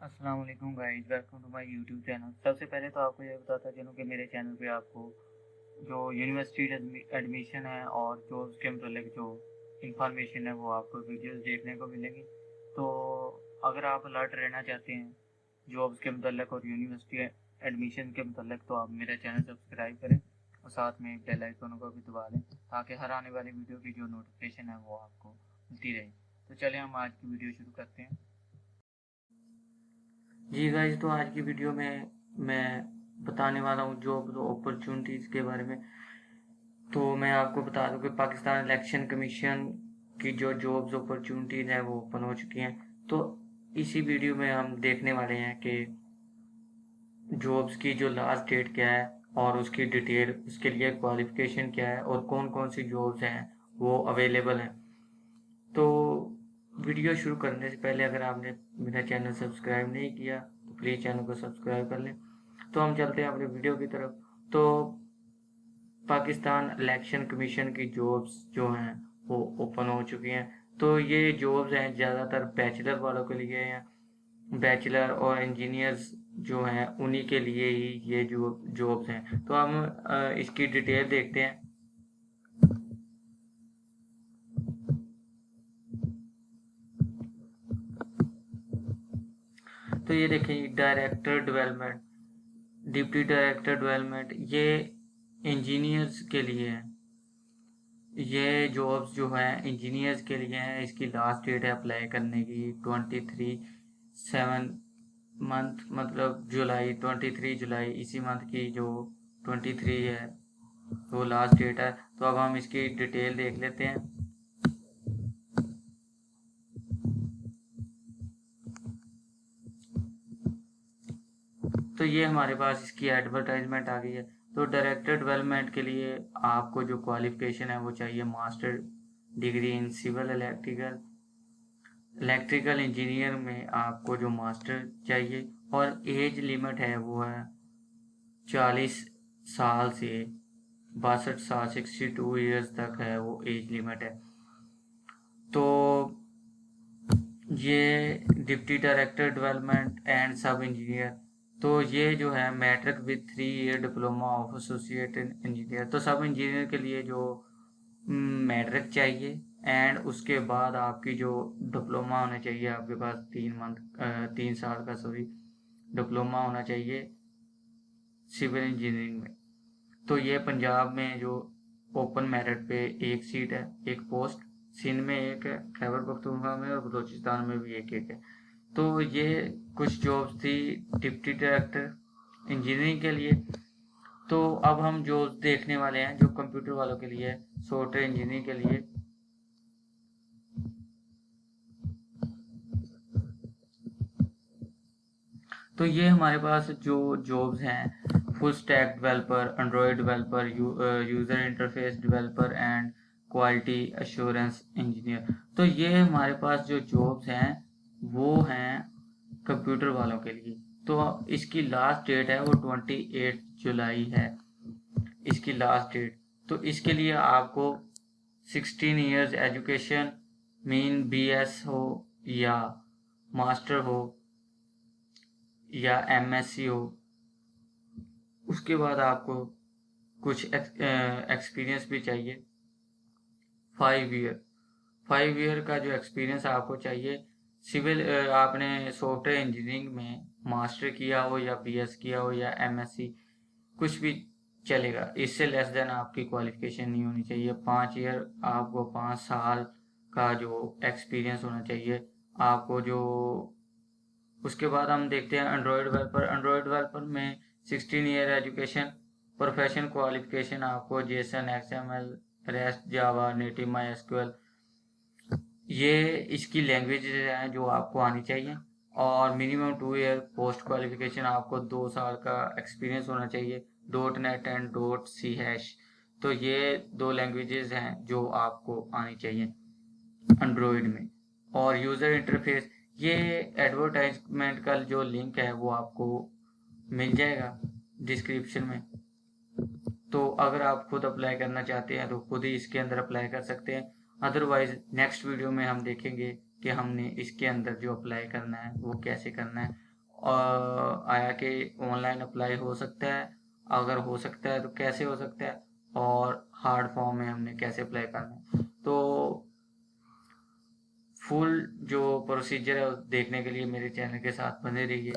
السلام علیکم guys welcome to my YouTube channel سب سے پہلے تو آپ کو یہ بتاتا چلوں کہ میرے چینل پہ آپ کو جو یونیورسٹی ایڈمیشن ہے اور جو اس کے متعلق جو انفارمیشن ہے وہ آپ کو ویڈیوز دیکھنے کو ملے گی. تو اگر آپ الرٹ رہنا چاہتے ہیں جابس کے متعلق اور یونیورسٹی ایڈمیشن کے متعلق، تو آپ میرا چینل سبسکرائب کریں اور ساتھ میں بیل آئیکن کو بھی دبا لیں تاکہ ہر آنے والی ویڈیو کی جو نوٹیفکیشن ہے وہ آپ کو ملتی رہے. تو چلیں ہم آج کی ویڈیو شروع کرتے ہیں. جی گائز تو آج کی ویڈیو میں میں بتانے والا ہوں جاب اپرچونٹیز کے بارے میں۔ تو میں آپ کو بتا دوں کہ پاکستان الیکشن کمیشن کی جو جابز اپرچونٹیز ہیں وہ اوپن ہو چکی ہیں۔ تو اسی ویڈیو میں ہم دیکھنے والے ہیں کہ جابز کی جو لاسٹ ڈیٹ کیا ہے اور اس کی ڈیٹیل اس کے لیے کوالیفکیشن کیا ہے اور کون کون سی جابز ہیں وہ اویلیبل ہیں۔ تو ویڈیو شروع کرنے سے پہلے اگر آپ نے میرا چینل سبسکرائب نہیں کیا، تو پلیز چینل کو سبسکرائب کر لیں۔ تو ہم چلتے ہیں اپنے ویڈیو کی طرف۔ تو پاکستان الیکشن کمیشن کی جابس جو ہیں، وہ اوپن ہو چکی ہیں۔ تو یہ جابس ہیں زیادہ تر بیچلر والوں کے لیے ہیں بیچلر اور انجینئرز جو ہیں، انہی کے لیے ہی یہ جو جابس ہیں۔ تو ہم اس کی ڈیٹیل دیکھتے ہیں۔ تو یہ دیکھیں director development deputy director development یہ انجینئرز کے لیے ہیں. یہ جابس جو ہیں انجینئرز کے لیے ہیں. اس کی لاسٹ ڈیٹ ہے اپلائی کرنے کی ٹوینٹی تھری سیون منتھ مطلب جولائی ٹوینٹی تھری جولائی اسی منتھ کی جو ٹوینٹی تھری ہے وہ لاسٹ ڈیٹ ہے. تو اب ہم اس کی ڈیٹیل دیکھ لیتے ہیں. تو یہ ہمارے پاس اس کی ایڈورٹائزمنٹ آ گئی ہے۔ تو ڈائریکٹر ڈیولپمنٹ کے لیے آپ کو جو کوالیفکیشن ہے وہ چاہیے master degree in civil electrical electrical engineer میں آپ کو جو ماسٹر چاہیے اور ایج لیمٹ ہے وہ ہے چالیس سال سے باسٹھ سال سکسٹی ٹو ایئرس تک ہے وہ ایج لیمٹ ہے۔ تو یہ deputy director development and sub engineer تو یہ جو ہے matric with three year diploma of associate engineer تو سب انجینئر کے لیے جو میٹرک چاہیے اینڈ اس کے بعد آپ کی جو ڈپلوما ہونا چاہیے، آپ کے پاس تین منتھ تین سال کا سوری ڈپلوما ہونا چاہیے سول انجینئرنگ میں. تو یہ پنجاب میں جو اوپن میرٹ پہ ایک سیٹ ہے، ایک پوسٹ سندھ میں ایک ہے، خیبر پختونخوا میں اور بلوچستان میں بھی ایک ایک ہے. تو یہ کچھ جابس تھی ڈپٹی ڈائریکٹر انجینئرنگ کے لیے۔ تو اب ہم جو دیکھنے والے ہیں جو کمپیوٹر والوں کے لیے سافٹ ویئر انجینئرنگ کے لیے۔ تو یہ ہمارے پاس جو جابس ہیں full stack developer android developer user interface developer and quality assurance engineer تو یہ ہمارے پاس جو جابس ہیں وہ ہیں کمپیوٹر والوں کے لیے۔ تو اس کی لاسٹ ڈیٹ ہے وہ ٹوینٹی ایٹ جولائی ہے۔ اس کی لاسٹ ڈیٹ تو اس کے لیے آپ کو سکسٹین ایئرز ایجوکیشن مین بی ایس ہو یا ماسٹر ہو یا ایم ایس سی ہو۔ اس کے بعد آپ کو کچھ ایکسپیرینس بھی چاہیے۔ فائیو ایئر فائیو ایئر کا جو ایکسپیرینس آپ کو چاہیے سول آپ نے سافٹ ویئر انجینئرنگ میں ماسٹر کیا ہو یا بی ایس کیا ہو یا ایم ایس سی کچھ بھی چلے گا اس سے لیس دین آپ کی کوالیفکیشن نہیں ہونی چاہیے پانچ ایئر آپ کو پانچ سال کا جو ایکسپیرینس ہونا چاہیے آپ کو جو اس کے بعد ہم دیکھتے ہیں انڈرائڈ ڈیولپر انڈرائڈ ڈیولپر میں sixteen year education profession qualification آپ کو JSON X M L REST Java Netty MySQL یہ اس کی لینگویج ہیں جو آپ کو آنی چاہیے اور minimum two year post qualification آپ کو دو سال کا ایکسپیرینس ہونا چاہیے dot net and dot C hash تو یہ دو لینگویجز ہیں جو آپ کو آنی چاہیے انڈرائڈ میں اور یوزر انٹرفیس یہ ایڈورٹائزمنٹ کا جو لنک ہے وہ آپ کو مل جائے گا ڈسکرپشن میں تو اگر آپ خود اپلائی کرنا چاہتے ہیں تو خود ہی اس کے اندر اپلائی کر سکتے ہیں ادروائز نیکسٹ ویڈیو میں ہم دیکھیں گے کہ ہم نے اس کے اندر جو اپلائی کرنا ہے، وہ کیسے کرنا ہے. اور آیا کہ آن لائن اپلائی ہو سکتا ہے. اگر ہو سکتا ہے تو کیسے ہو سکتا ہے؟ اور ہارڈ فارم میں ہم نے کیسے اپلائی کرنا ہے؟ تو فل جو پروسیجر ہے دیکھنے کے لیے میرے چینل کے ساتھ بنے رہیے.